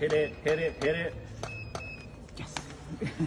Hit it, hit it, hit it. Yes.